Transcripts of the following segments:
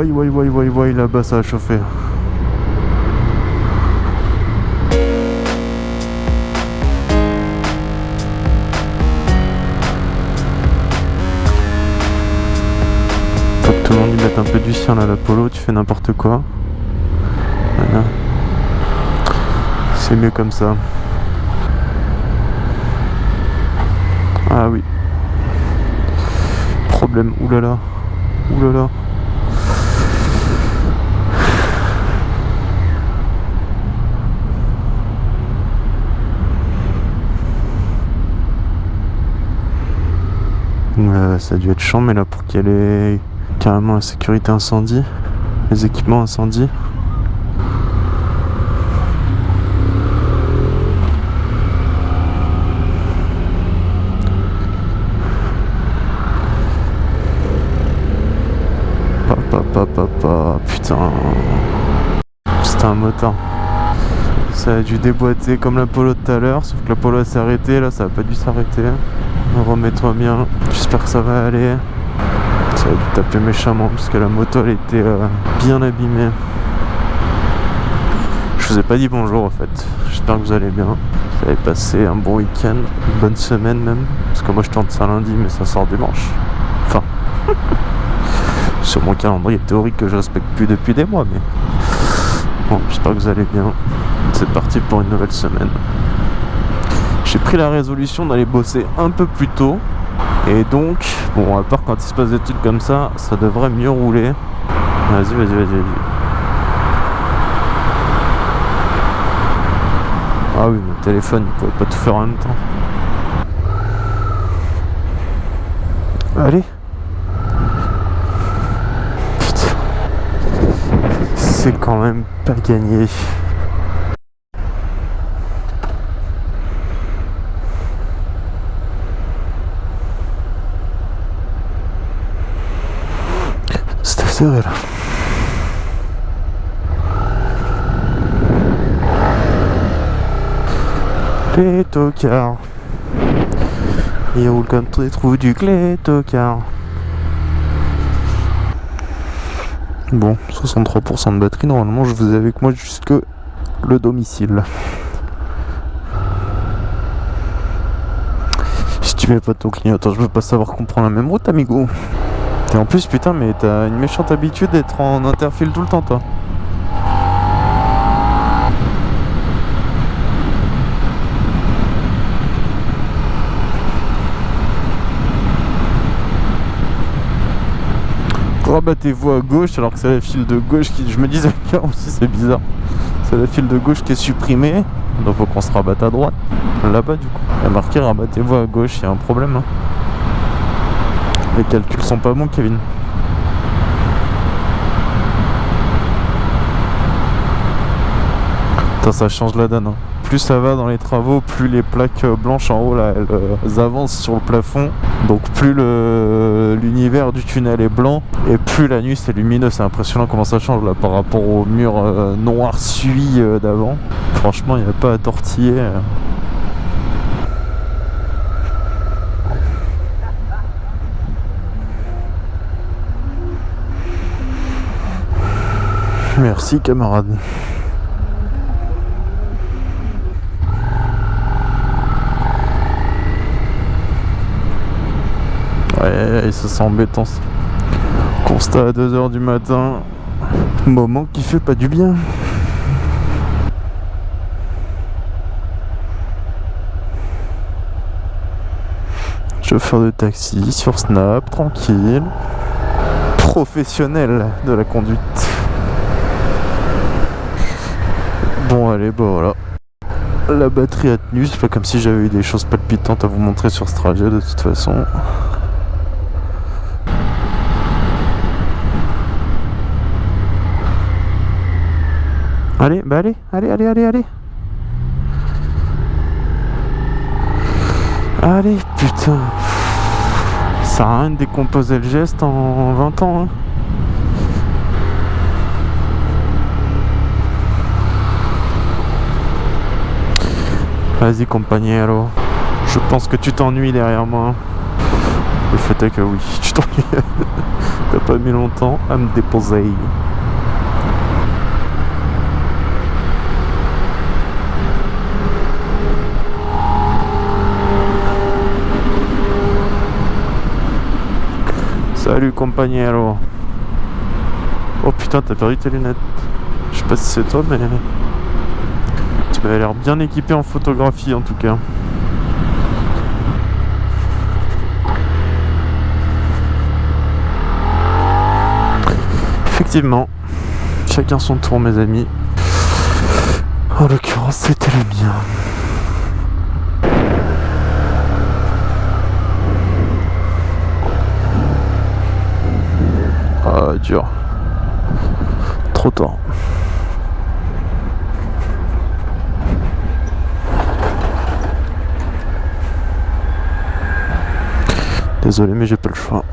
Wouai, wouai, wouai, wouai, wouai, là-bas ça a chauffé. Faut que tout le monde y mette un peu du sien là, l'Apollo, tu fais n'importe quoi. Voilà. C'est mieux comme ça. Ah oui. Problème, oulala. Oulala. Ça a dû être chiant mais là pour qu'il y ait carrément la sécurité incendie, les équipements incendie. Papa, putain. C'était un motard. Ça a dû déboîter comme l'Apollo de tout à l'heure, sauf que l'Apollo s'est arrêté, là ça a pas dû s'arrêter. Remets-toi bien, j'espère que ça va aller. Ça a dû taper méchamment parce que la moto elle était euh, bien abîmée. Je vous ai pas dit bonjour en fait, j'espère que vous allez bien. Vous avez passé un bon week-end, une bonne semaine même, parce que moi je tente ça lundi mais ça sort dimanche. Enfin, sur mon calendrier théorique que je respecte plus depuis des mois mais bon, j'espère que vous allez bien. C'est parti pour une nouvelle semaine. J'ai pris la résolution d'aller bosser un peu plus tôt. Et donc, bon, à part quand il se passe des trucs comme ça, ça devrait mieux rouler. Vas-y, vas-y, vas-y, vas-y. Ah oui, mon téléphone, il pouvait pas tout faire en même temps. Allez. Putain. C'est quand même pas gagné. Là. Les tocards. Ils roulent comme des trous du clé tocard. Bon, 63% de batterie, normalement je vous ai avec moi jusque le domicile. Si tu mets pas ton clignotant, je peux pas savoir qu'on prend la même route, amigo. Et en plus, putain, mais t'as une méchante habitude d'être en interfile tout le temps, toi. Rabattez-vous à gauche alors que c'est la file de gauche qui. Je me disais aussi, c'est bizarre. C'est la file de gauche qui est supprimée. Donc faut qu'on se rabatte à droite. Là-bas, du coup. Il y a marqué rabattez-vous à gauche, il y a un problème. hein. Les calculs sont pas bons, Kevin. Putain, ça change la donne. hein. Plus ça va dans les travaux, plus les plaques blanches en haut là, elles, euh, avancent sur le plafond. Donc plus l'univers du tunnel est blanc et plus la nuit c'est lumineux. C'est impressionnant comment ça change là par rapport au mur euh, noir suie euh, d'avant. Franchement, il n'y a pas à tortiller. Merci camarade. Ouais, ça sent embêtant. Constat à 2h du matin. Moment qui fait pas du bien. Chauffeur de taxi sur Snap, tranquille. Professionnel de la conduite. Bon, allez, bon voilà. La batterie a tenu, c'est pas comme si j'avais eu des choses palpitantes à vous montrer sur ce trajet de toute façon. Allez, bah allez, allez, allez, allez, allez. Allez, putain. Ça à rien de décomposer le geste en 20 ans. hein. Vas-y, compagniero. Je pense que tu t'ennuies derrière moi. Le fait est que oui, tu t'ennuies. T'as pas mis longtemps à me déposer. Salut compagnero. Oh putain, t'as perdu tes lunettes. Je sais pas si c'est toi, mais tu m'avais l'air bien équipé en photographie en tout cas. Effectivement, chacun son tour, mes amis. En l'occurrence, c'était le mien. Ah, dur. Trop tard. Désolé, mais j'ai pas le choix.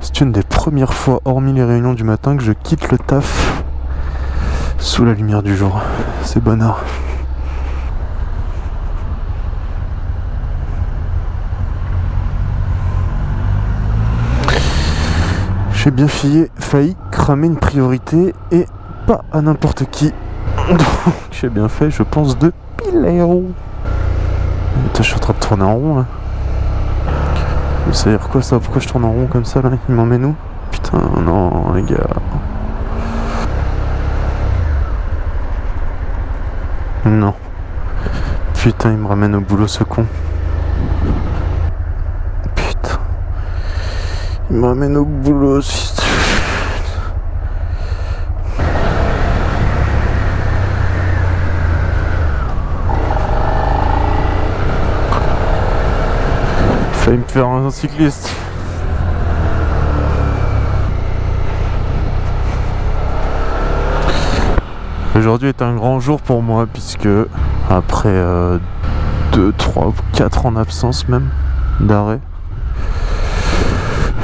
C'est une des premières fois, hormis les réunions du matin, que je quitte le taf sous la lumière du jour. C'est bonheur. J'ai bien failli cramer une priorité et pas à n'importe qui. J'ai bien fait, je pense, de piléo. Je suis en train de tourner en rond là. Ça veut dire quoi ça Pourquoi je tourne en rond comme ça là Il m'emmène où Putain, non, les gars. Non. Putain, il me ramène au boulot ce con. Il m'amène au boulot Failli me faire un cycliste. Aujourd'hui est un grand jour pour moi puisque après 2, 3 4 ans d'absence même d'arrêt,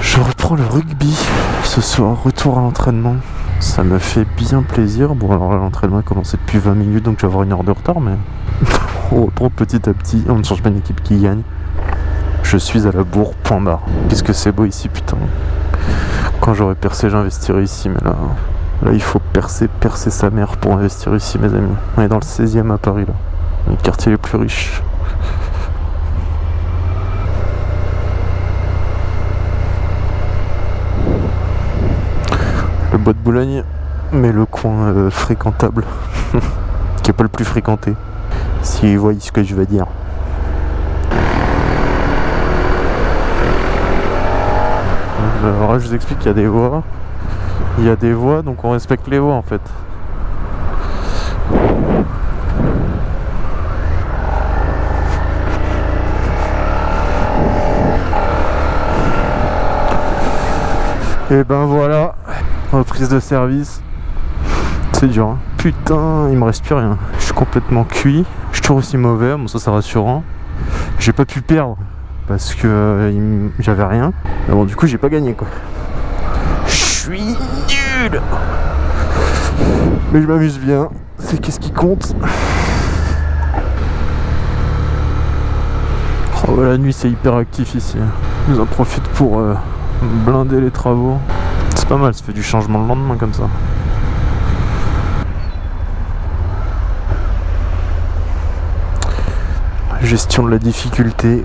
je reprends le rugby ce soir, retour à l'entraînement. Ça me fait bien plaisir. Bon, alors l'entraînement a commencé depuis 20 minutes, donc je vais avoir une heure de retard, mais on reprend petit à petit. On ne change pas une équipe qui gagne. Je suis à la bourre, point barre. Qu'est-ce que c'est beau ici, putain. Quand j'aurais percé, j'investirais ici, mais là, là, il faut percer, percer sa mère pour investir ici, mes amis. On est dans le 16e à Paris, là. Le quartier les plus riches. bois de Boulogne, mais le coin euh, fréquentable, qui est pas le plus fréquenté, si vous voyez ce que je veux dire. Alors là, je vous explique qu'il y a des voies. Il y a des voies, donc on respecte les voies en fait. Et ben voilà, reprise de service. C'est dur. Hein. Putain, il me reste plus rien. Je suis complètement cuit. Je suis toujours aussi mauvais. Bon, ça, c'est rassurant. J'ai pas pu perdre parce que j'avais rien. Mais bon, du coup, j'ai pas gagné quoi. Je suis nul. Mais je m'amuse bien. C'est qu'est-ce qui compte? Oh, la nuit, c'est hyper actif ici. Nous en profite pour euh, blinder les travaux. C'est pas mal, ça fait du changement le lendemain comme ça. Gestion de la difficulté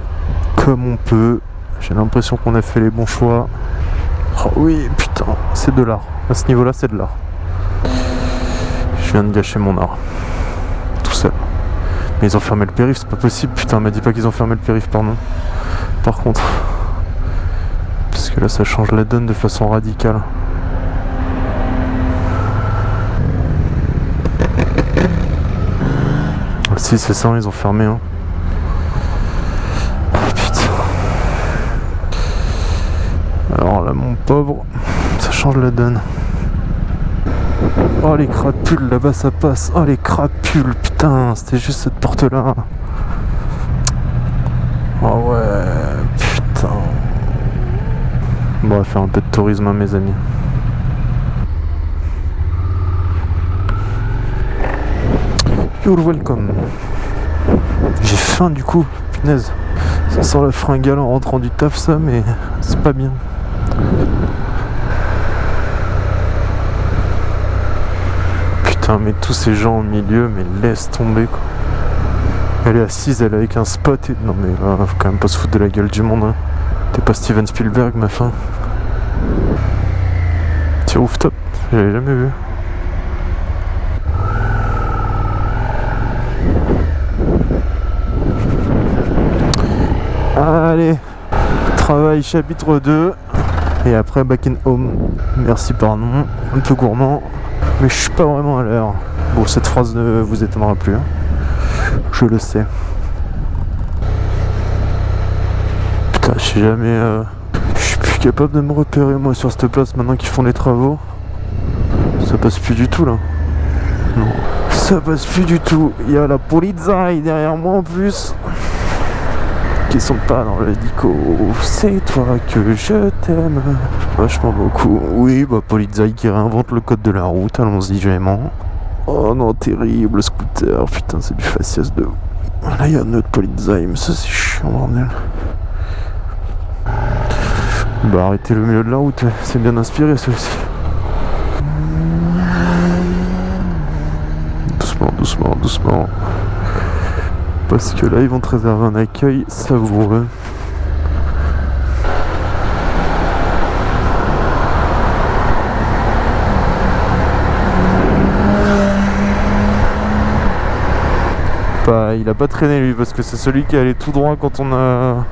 comme on peut. J'ai l'impression qu'on a fait les bons choix. Oh oui, putain, c'est de l'art. À ce niveau-là, c'est de l'art. Je viens de gâcher mon art. Tout seul. Mais ils ont fermé le périph', c'est pas possible. Putain, m'a dit pas qu'ils ont fermé le périph', pardon. Par contre que là ça change la donne de façon radicale. Si c'est ça, ils ont fermé. Hein. Oh, putain. Alors là mon pauvre, ça change la donne. Oh les crapules, là-bas ça passe. Oh les crapules, putain, c'était juste cette porte là. Oh ouais, putain. Bon, on va faire un peu de tourisme, hein, mes amis. You're welcome. J'ai faim du coup, punaise. Ça sent la fringale en rentrant du taf ça mais c'est pas bien. Putain mais tous ces gens au milieu mais laisse tomber quoi. Elle est assise, elle est avec un spot et... Non mais là, faut quand même pas se foutre de la gueule du monde. Hein. T'es pas Steven Spielberg ma fin. Tiens ouf top, j'avais jamais vu. Allez, travail chapitre 2 et après back in home. Merci pardon, un peu gourmand, mais je suis pas vraiment à l'heure. Bon, cette phrase ne vous étonnera plus, hein. je le sais. Putain, je sais jamais. Euh, je suis plus capable de me repérer moi sur cette place maintenant qu'ils font les travaux. Ça passe plus du tout là. Non, ça passe plus du tout. Il y a la polizei derrière moi en plus qui sont pas dans le dico. C'est toi que je t'aime. Vachement beaucoup. Oui, bah Polizei qui réinvente le code de la route. Allons-y, j'aimant. Oh non, terrible scooter. Putain, c'est du faciès de. Là, il y a un autre Polizei, mais ça, c'est chiant, bordel. Bah, arrêtez le milieu de la route. C'est bien inspiré, aussi. Doucement, doucement, doucement parce que là ils vont te réserver un accueil savoureux. Bah, il a pas traîné lui parce que c'est celui qui allait tout droit quand on a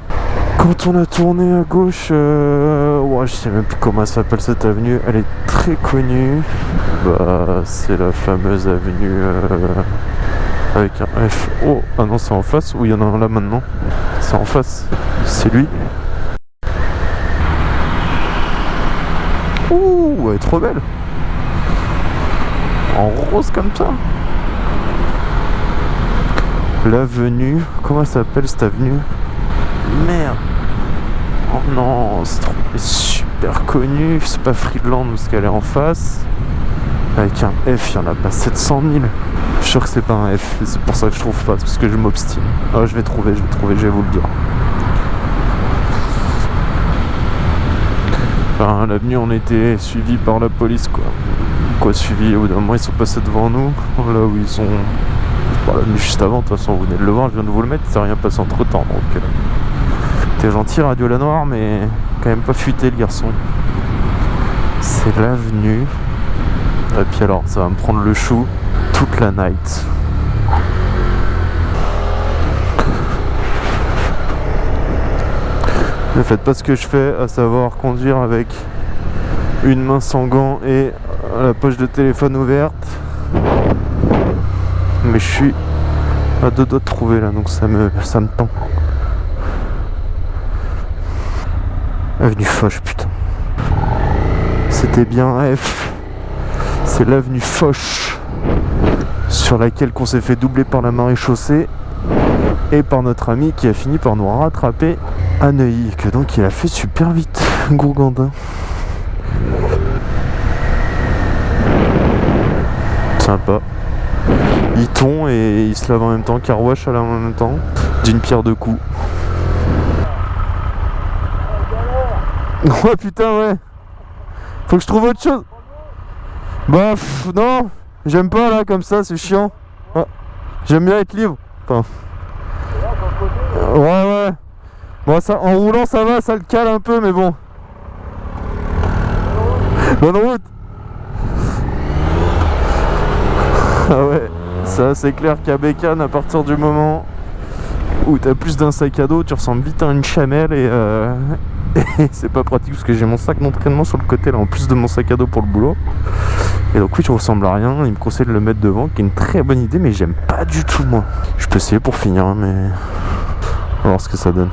quand on a tourné à gauche euh... ouais, je sais même plus comment s'appelle cette avenue elle est très connue bah c'est la fameuse avenue euh avec un F. Oh, ah non, c'est en face ou il y en a un là maintenant? C'est en face. C'est lui. Ouh, elle est trop belle. En rose comme ça. L'avenue. Comment s'appelle cette avenue? Merde. Oh non, c'est super connu. C'est pas Friedland parce qu'elle est en face. Avec un F, il y en a pas 700 000. Je suis sûr que c'est pas un F, c'est pour ça que je trouve pas, parce que je m'obstine. Ah, je vais trouver, je vais trouver, je vais vous le dire. L'avenue, on était suivi par la police, quoi. Quoi, suivi Au bout d'un moment, ils sont passés devant nous, là où ils sont. Bon, l'avenue juste avant, de toute façon, vous venez de le voir, je viens de vous le mettre, c'est rien passé entre temps, donc. Euh, t'es gentil, Radio La Noire, mais quand même pas fuité, le garçon. C'est l'avenue. Et puis alors, ça va me prendre le chou toute la night. Ne faites pas ce que je fais, à savoir conduire avec une main sans gants et la poche de téléphone ouverte. Mais je suis à deux doigts de trouver là, donc ça me, ça me tend. Avenue Foch, putain. C'était bien F. C'est l'avenue Foch sur laquelle qu'on s'est fait doubler par la marée chaussée et par notre ami qui a fini par nous rattraper à Neuilly, que donc il a fait super vite, Gourgandin. Sympa. Il tombe et il se lave en même temps, carwash à la en même temps, d'une pierre deux coups. Oh putain ouais Faut que je trouve autre chose Bah non J'aime pas là comme ça, c'est chiant. Ah, j'aime bien être libre. Enfin. Ouais ouais. Bon ça en roulant ça va, ça le cale un peu mais bon. Bonne route Ah ouais, ça c'est clair qu'à Bécane à partir du moment où t'as plus d'un sac à dos, tu ressembles vite à une chamelle et, euh, c'est pas pratique parce que j'ai mon sac d'entraînement sur le côté là en plus de mon sac à dos pour le boulot. Et donc oui je ressemble à rien, il me conseille de le mettre devant qui est une très bonne idée mais j'aime pas du tout moi. Je peux essayer pour finir hein, mais on va voir ce que ça donne.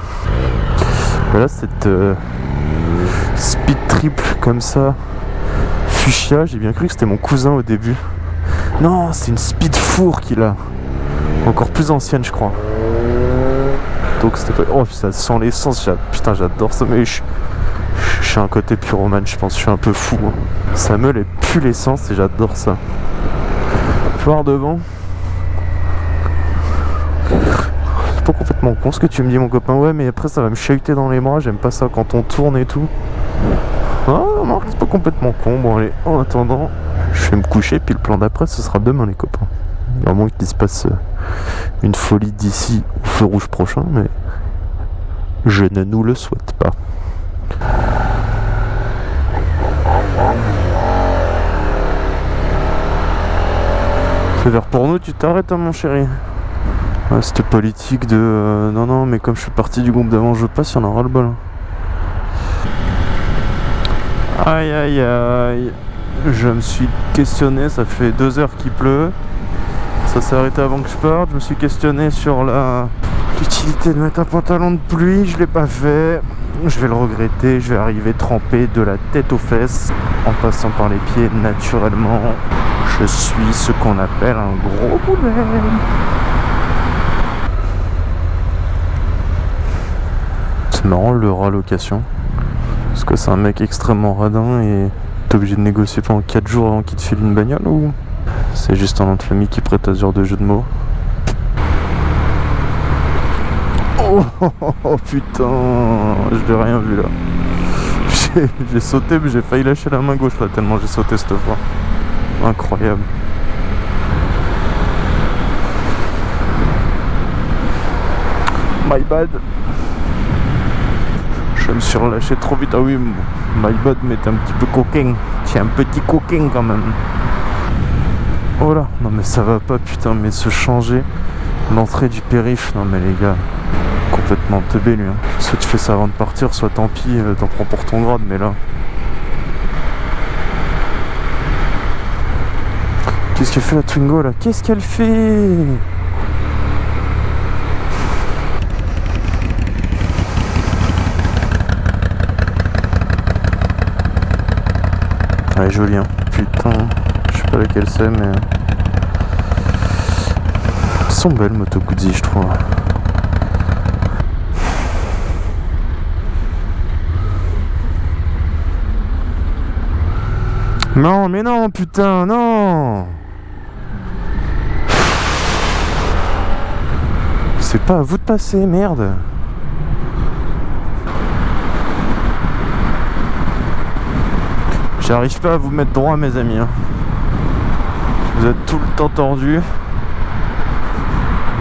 Voilà cette euh, speed triple comme ça, fuchsia, j'ai bien cru que c'était mon cousin au début. Non c'est une speed four qu'il a, encore plus ancienne je crois. Donc c'était pas... Oh ça sent l'essence, putain j'adore ça mais je... suis un côté pyromane je pense, je suis un peu fou. Hein. Ça me les pue l'essence et j'adore ça. Voir devant. pas complètement con ce que tu me dis mon copain. Ouais mais après ça va me chahuter dans les bras, j'aime pas ça quand on tourne et tout. Ah non, c'est pas complètement con. Bon allez, en attendant, je vais me coucher puis le plan d'après ce sera demain les copains. À moins qu'il se passe euh, une folie d'ici au feu rouge prochain, mais je ne nous le souhaite pas. C'est vert pour nous, tu t'arrêtes hein, mon chéri cette politique de euh, non non mais comme je suis parti du groupe d'avant je passe, il y en aura le bol. Aïe aïe aïe Je me suis questionné, ça fait deux heures qu'il pleut. Ça s'est arrêté avant que je parte. Je me suis questionné sur la l'utilité de mettre un pantalon de pluie. Je l'ai pas fait. Je vais le regretter. Je vais arriver trempé de la tête aux fesses en passant par les pieds naturellement. Je suis ce qu'on appelle un gros boulet. marrant le rallocation. Parce que c'est un mec extrêmement radin et t'es obligé de négocier pendant 4 jours avant qu'il te file une bagnole ou c'est juste un nom de qui prête à ce de jeu de mots? Oh, oh, putain, je l'ai rien vu là. J'ai sauté mais j'ai failli lâcher la main gauche là tellement j'ai sauté cette fois. Incroyable. My bad. Je me suis relâché trop vite. Ah oui, my bad, mais t'es un petit peu coquin. T'es un petit coquin quand même. Oh là, non mais ça va pas, putain, mais se changer. L'entrée du périph', non mais les gars, complètement teubé lui. Hein. Soit tu fais ça avant de partir, soit tant pis, euh, t'en prends pour ton grade, mais là. Qu'est-ce qu'elle fait la Twingo là? Qu'est-ce qu'elle fait? Elle est jolie hein. Putain, je sais pas laquelle c'est mais... Elles sont belles Moto Guzzi je trouve. Non mais non putain non C'est pas à vous de passer merde J'arrive pas à vous mettre droit mes amis. Hein. Vous êtes tout le temps tordu.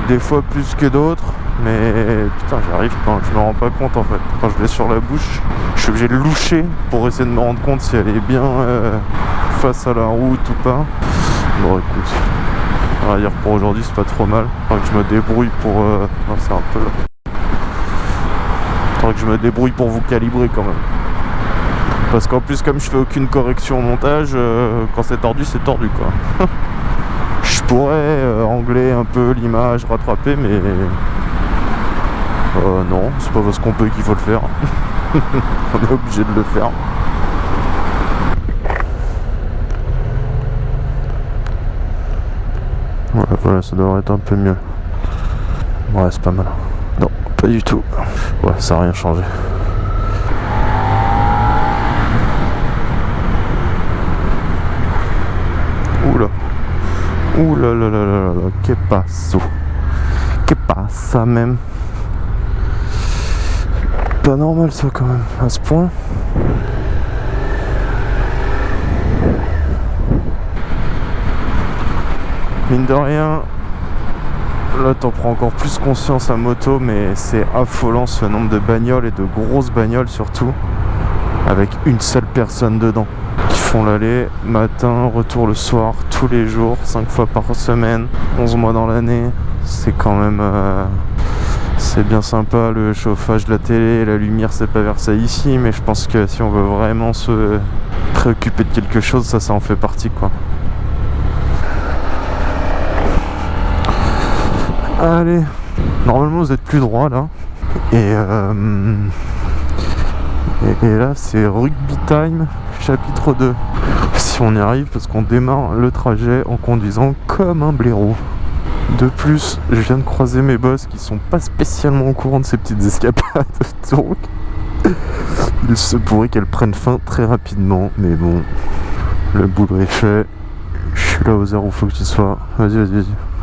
Des fois plus que d'autres. Mais putain j'arrive pas, je me rends pas compte en fait. Quand je l'ai sur la bouche, je suis obligé de loucher pour essayer de me rendre compte si elle est bien euh, face à la route ou pas. Bon écoute, on va dire pour aujourd'hui c'est pas trop mal. Je me débrouille pour... Euh... Non c'est un peu... Que je me débrouille pour vous calibrer quand même. Parce qu'en plus comme je fais aucune correction au montage, euh, quand c'est tordu c'est tordu quoi. je pourrais euh, angler un peu l'image, rattraper mais... Euh, non, c'est pas parce qu'on peut qu'il faut le faire. On est obligé de le faire. Voilà, voilà, ça devrait être un peu mieux. Ouais, c'est pas mal. Non, pas du tout. Ouais, ça n'a rien changé. Oula. Oula là là là là là. Que passe Que passe même Pas normal ça quand même, à ce point. Mine de rien, là t'en prends encore plus conscience à moto, mais c'est affolant ce nombre de bagnoles et de grosses bagnoles surtout, avec une seule personne dedans l'aller matin, retour le soir, tous les jours, 5 fois par semaine, 11 mois dans l'année. C'est quand même... Euh, c'est bien sympa le chauffage de la télé, la lumière c'est pas ça ici, mais je pense que si on veut vraiment se préoccuper de quelque chose, ça ça en fait partie quoi. Allez, normalement vous êtes plus droit là. Et, euh, et là c'est rugby time chapitre 2 si on y arrive parce qu'on démarre le trajet en conduisant comme un blaireau. De plus je viens de croiser mes boss qui sont pas spécialement au courant de ces petites escapades. Donc il se pourrait qu'elles prennent fin très rapidement mais bon le boulot est fait. Je suis là aux heures où faut que tu sois. Vas-y vas-y vas-y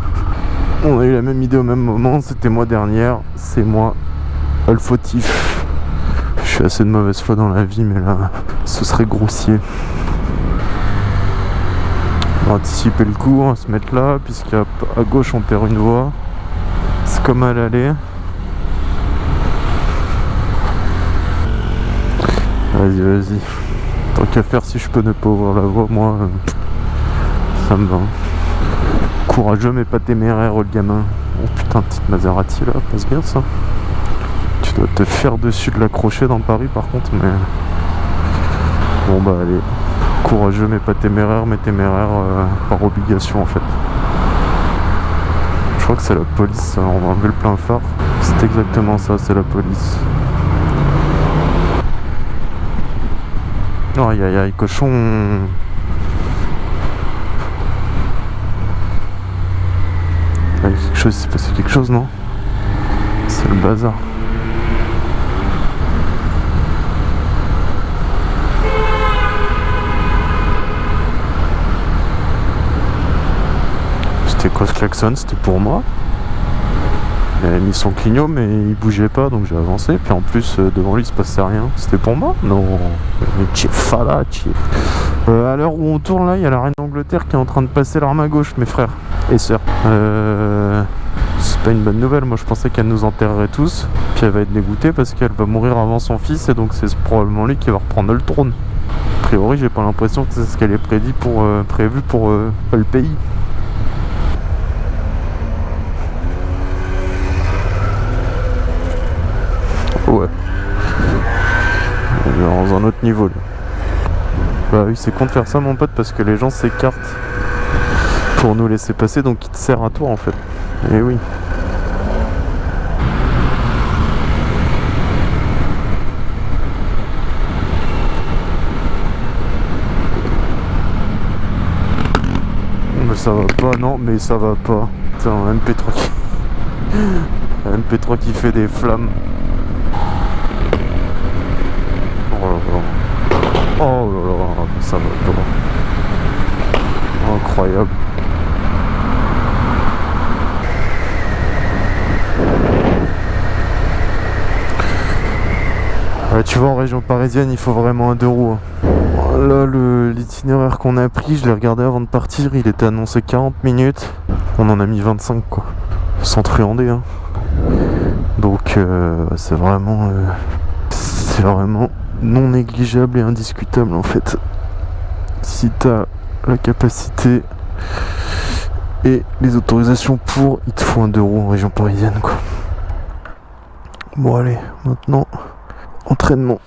On a eu la même idée au même moment, c'était moi dernière, c'est moi le fautif. Je suis assez de mauvaise foi dans la vie, mais là, ce serait grossier. On va anticiper le coup, on va se mettre là, puisqu'à gauche on perd une voie. C'est comme à l'aller. Vas-y, vas-y. Tant qu'à faire, si je peux ne pas ouvrir la voie, moi, euh, ça me va. Courageux mais pas téméraire le gamin. Oh putain, petite Maserati là, passe bien ça. Tu dois te faire dessus de l'accrocher dans Paris par contre, mais... Bon bah allez. Courageux mais pas téméraire, mais téméraire euh, par obligation en fait. Je crois que c'est la police, on va enlever le plein phare. C'est exactement ça, c'est la police. Aïe aïe aïe, cochon quelque chose, il s'est passé quelque chose, non? C'est le bazar. C'était quoi ce klaxon? C'était pour moi. Il avait mis son clignot mais il bougeait pas donc j'ai avancé. Puis en plus euh, devant lui il se passait rien. C'était pour moi? Non. Mais fala euh, à l'heure où on tourne là il y a la reine d'Angleterre qui est en train de passer l'arme à gauche mes frères et sœurs euh, c'est pas une bonne nouvelle moi je pensais qu'elle nous enterrerait tous puis elle va être dégoûtée parce qu'elle va mourir avant son fils et donc c'est probablement lui qui va reprendre le trône a priori j'ai pas l'impression que c'est ce qu'elle est prédit pour, prévu pour le pays Ouais. Dans un autre niveau là. Bah oui, c'est con de faire ça mon pote parce que les gens s'écartent pour nous laisser passer donc ils te serrent à toi en fait. Et oui. Mais ça va pas, non, mais ça va pas. Putain, MP3 qui... MP3 qui fait des flammes. Oh là là, ça va pas. Incroyable. Tu vois, en région parisienne, il faut vraiment un deux roues. Hein. Là, l'itinéraire qu'on a pris, je l'ai regardé avant de partir, il était annoncé 40 minutes. On en a mis 25, quoi. Sans truander, hein. Donc, euh, c'est vraiment... Euh, c'est vraiment non négligeable et indiscutable en fait. Si tu as la capacité et les autorisations pour, il te faut un 2 roues en région parisienne quoi. Bon allez, maintenant, entraînement.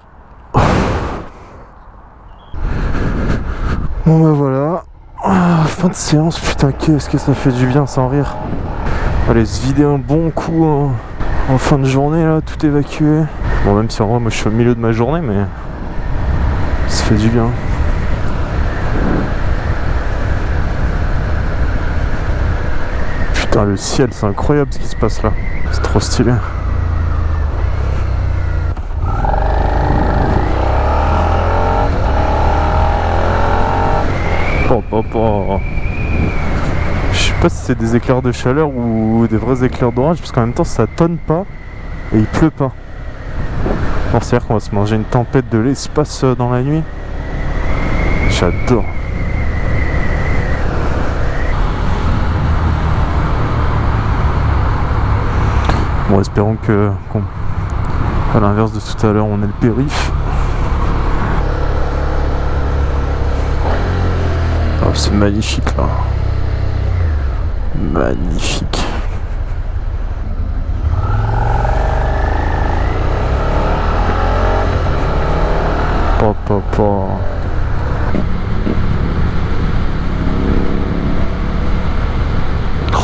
Bon bah voilà, ah, fin de séance, putain qu'est-ce que ça fait du bien sans rire. Allez se vider un bon coup hein. en fin de journée là, tout évacué. Bon, même si en vrai, moi je suis au milieu de ma journée, mais ça fait du bien. Putain, le ciel, c'est incroyable ce qui se passe là. C'est trop stylé. Je sais pas si c'est des éclairs de chaleur ou des vrais éclairs d'orage, parce qu'en même temps ça tonne pas et il pleut pas. C'est-à-dire qu'on va se manger une tempête de l'espace euh, dans la nuit. J'adore. Bon, espérons que, à l'inverse de tout à l'heure, on est le périph. C'est magnifique là. Magnifique. Oh,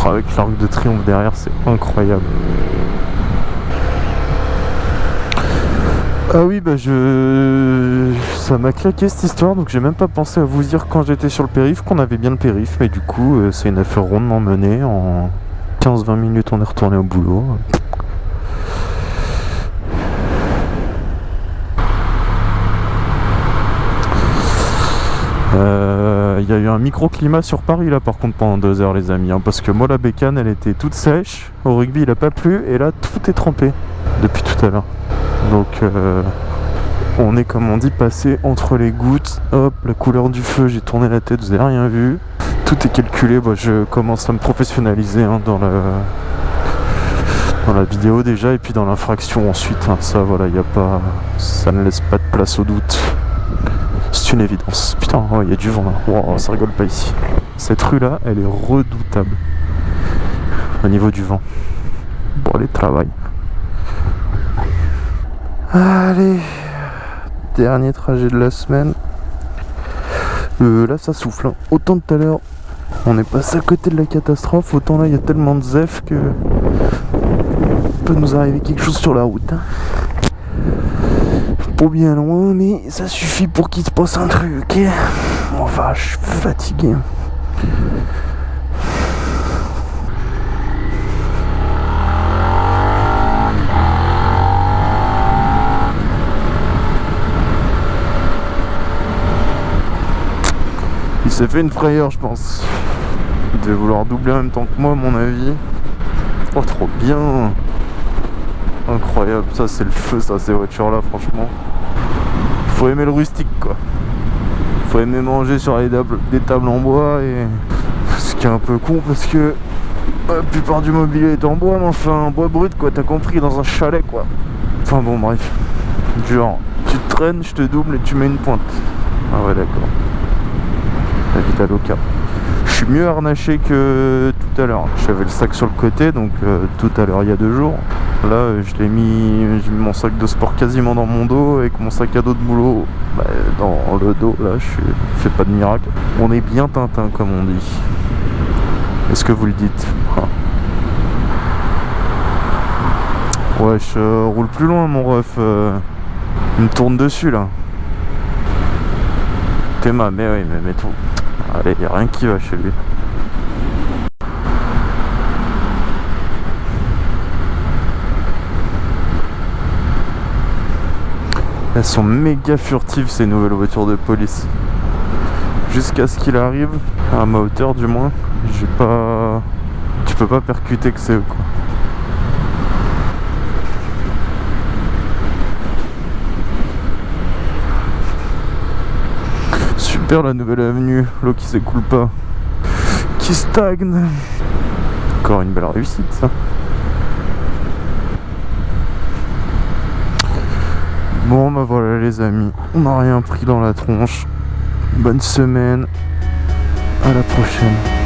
avec l'arc de triomphe derrière, c'est incroyable. Ah oui, bah je... Ça m'a claqué cette histoire, donc j'ai même pas pensé à vous dire quand j'étais sur le périph' qu'on avait bien le périph', mais du coup, euh, c'est une affaire rondement menée. En 15-20 minutes, on est retourné au boulot. Euh, Il y a eu un microclimat sur Paris là par contre pendant deux heures les amis hein, parce que moi la bécane elle était toute sèche au rugby il a pas plu et là tout est trempé depuis tout à l'heure donc euh, on est comme on dit passé entre les gouttes hop la couleur du feu j'ai tourné la tête vous avez rien vu tout est calculé bah, je commence à me professionnaliser hein, dans la vidéo déjà et puis dans l'infraction ensuite hein. ça voilà il a pas ça ne laisse pas de place au doute c'est une évidence. Putain, il y a du vent là. Ça rigole pas ici. Cette rue là, elle est redoutable. Au niveau du vent. Bon, allez, travail. Allez. Dernier trajet de la semaine. Euh, là, ça souffle. hein. Autant tout à l'heure, on est passé à côté de la catastrophe. Autant là, il y a tellement de zef que. peut nous arriver quelque chose sur la route. hein pas bien loin, mais ça suffit pour qu'il se passe un truc. Enfin, je suis fatigué. Il s'est fait une frayeur, je pense. Il devait vouloir doubler en même temps que moi, à mon avis. Oh, trop bien! Incroyable, ça c'est le feu ça ces voitures là franchement. Faut aimer le rustique quoi. Faut aimer manger sur des tables en bois et ce qui est un peu con parce que la plupart du mobilier est en bois mais enfin en bois brut quoi, t'as compris dans un chalet quoi. Enfin bon bref. Genre tu te traînes, je te double et tu mets une pointe. Ah ouais d'accord. Je suis mieux harnaché que tout à l'heure. J'avais le sac sur le côté donc euh, tout à l'heure il y a deux jours. Là, je l'ai mis, j'ai mis mon sac de sport quasiment dans mon dos avec mon sac à dos de boulot bah, dans le dos. Là, je fais pas de miracle. On est bien Tintin, comme on dit. Est-ce que vous le dites? Ah. Ouais, je roule plus loin, mon ref. euh, il me tourne dessus là. Théma, mais oui, mais, mais tout. Allez, y a rien qui va chez lui. Elles sont méga furtives ces nouvelles voitures de police. Jusqu'à ce qu'il arrive, à ma hauteur du moins, j'ai pas. Tu peux pas percuter que c'est eux quoi. La nouvelle avenue, l'eau qui s'écoule pas. Qui stagne. Encore une belle réussite ça. Bon bah voilà les amis, on n'a rien pris dans la tronche. Bonne semaine, à la prochaine.